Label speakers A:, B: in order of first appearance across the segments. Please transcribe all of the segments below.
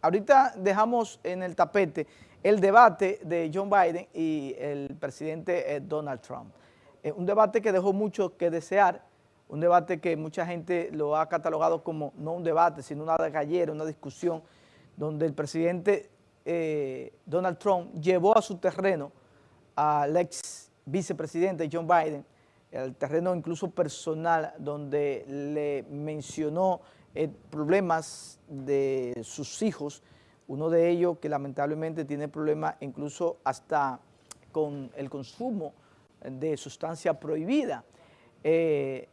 A: ahorita dejamos en el tapete el debate de John Biden y el presidente eh, Donald Trump. Eh, un debate que dejó mucho que desear, un debate que mucha gente lo ha catalogado como no un debate, sino una gallera, una discusión, donde el presidente eh, Donald Trump llevó a su terreno al ex vicepresidente John Biden, el terreno incluso personal, donde le mencionó problemas de sus hijos, uno de ellos que lamentablemente tiene problemas incluso hasta con el consumo de sustancia prohibida. Eh,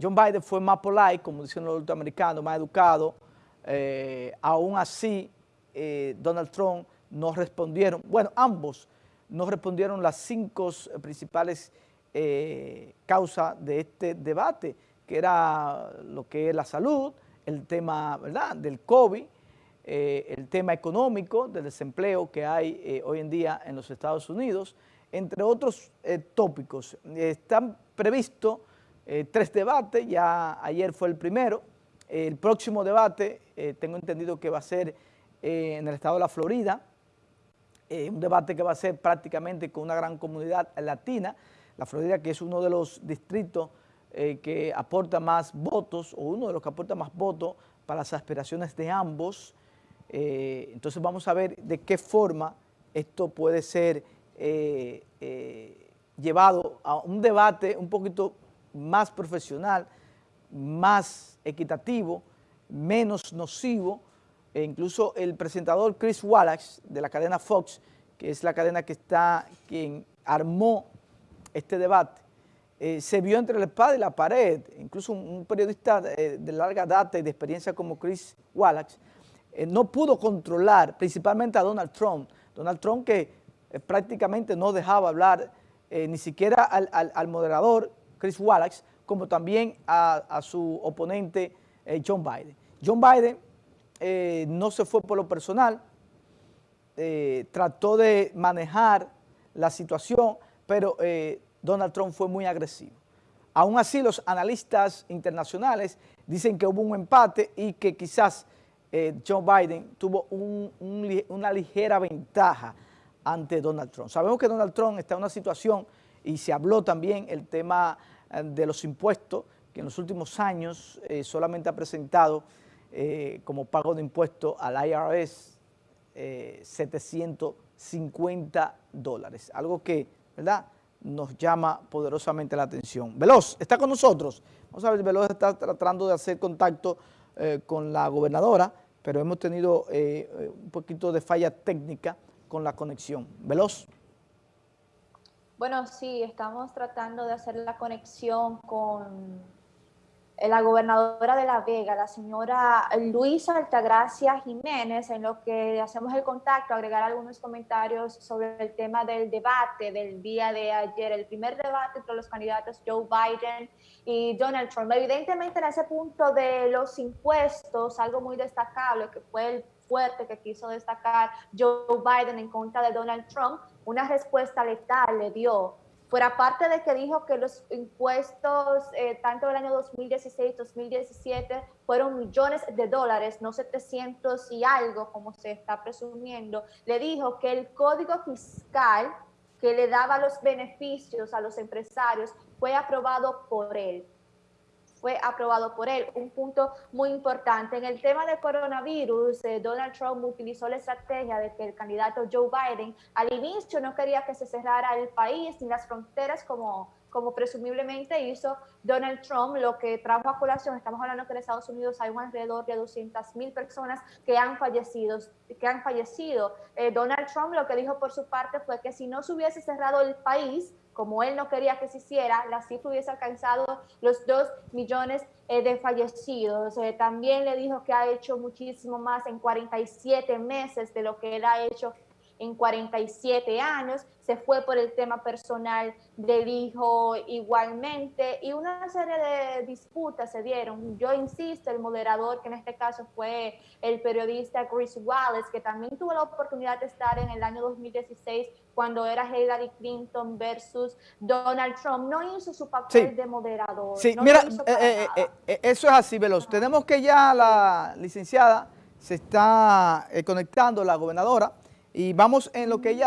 A: John Biden fue más polite, como dicen los norteamericanos, más educado, eh, aún así eh, Donald Trump no respondieron, bueno, ambos no respondieron las cinco principales causas de este debate, que era lo que es la salud, el tema ¿verdad? del COVID, eh, el tema económico, del desempleo que hay eh, hoy en día en los Estados Unidos, entre otros eh, tópicos. Están previstos tres debates, ya ayer fue el primero, el próximo debate tengo entendido que va a ser en el estado de la Florida, un debate que va a ser prácticamente con una gran comunidad latina, la Florida que es uno de los distritos eh, que aporta más votos, o uno de los que aporta más votos para las aspiraciones de ambos. Eh, entonces vamos a ver de qué forma esto puede ser eh, llevado a un debate un poquito más profesional, más equitativo, menos nocivo, e incluso el presentador Chris Wallace de la cadena Fox, que es la cadena que está, quien armó este debate, eh, se vio entre la espada y la pared. Incluso un, periodista de, larga data y de experiencia como Chris Wallace eh, no pudo controlar principalmente a Donald Trump. Donald Trump que eh, prácticamente no dejaba hablar ni siquiera al, moderador Chris Wallace, como también a, su oponente John Biden. John Biden no se fue por lo personal, trató de manejar la situación, pero Donald Trump fue muy agresivo. Aún así, los analistas internacionales dicen que hubo un empate y que quizás eh, Joe Biden tuvo una ligera ventaja ante Donald Trump. Sabemos que Donald Trump está en una situación, y se habló también el tema eh, de los impuestos, que en los últimos años eh, solamente ha presentado como pago de impuestos al IRS 750 dólares, algo que, ¿verdad?, nos llama poderosamente la atención. Veloz, está con nosotros. Vamos a ver, Veloz está tratando de hacer contacto eh, con la gobernadora, pero hemos tenido eh, eh, un poquito de falla técnica con la conexión. Veloz.
B: Bueno, sí, estamos tratando de hacer la conexión con la gobernadora de La Vega, la señora Luisa Altagracia Jiménez, en lo que hacemos el contacto, agregar algunos comentarios sobre el tema del debate del día de ayer, el primer debate entre los candidatos Joe Biden y Donald Trump. Evidentemente en ese punto de los impuestos, algo muy destacable que fue el fuerte que quiso destacar Joe Biden en contra de Donald Trump, una respuesta letal le dio Fuera parte de que dijo que los impuestos, eh, tanto del año 2016-2017, fueron millones de dólares, no 700 y algo, como se está presumiendo, le dijo que el código fiscal que le daba los beneficios a los empresarios fue aprobado por él fue aprobado por él. Un punto muy importante. En el tema del coronavirus, eh, Donald Trump utilizó la estrategia de que el candidato Joe Biden al inicio no quería que se cerrara el país ni las fronteras como como presumiblemente hizo Donald Trump, lo que trajo a colación, estamos hablando que en Estados Unidos hay un alrededor de 200 mil personas que han fallecido. Que han fallecido. Eh, Donald Trump lo que dijo por su parte fue que si no se hubiese cerrado el país, como él no quería que se hiciera, la cifra hubiese alcanzado los 2 millones eh, de fallecidos. Eh, también le dijo que ha hecho muchísimo más en 47 meses de lo que él ha hecho en 47 años, se fue por el tema personal del hijo igualmente y una serie de disputas se dieron. Yo insisto, el moderador, que en este caso fue el periodista Chris Wallace, que también tuvo la oportunidad de estar en el año 2016 cuando era Hillary Clinton versus Donald Trump, no hizo su papel de moderador.
A: Sí, mira, eh, eh, eh, eso es así, Veloz. Tenemos que ya la licenciada se está conectando la gobernadora y vamos en lo que ella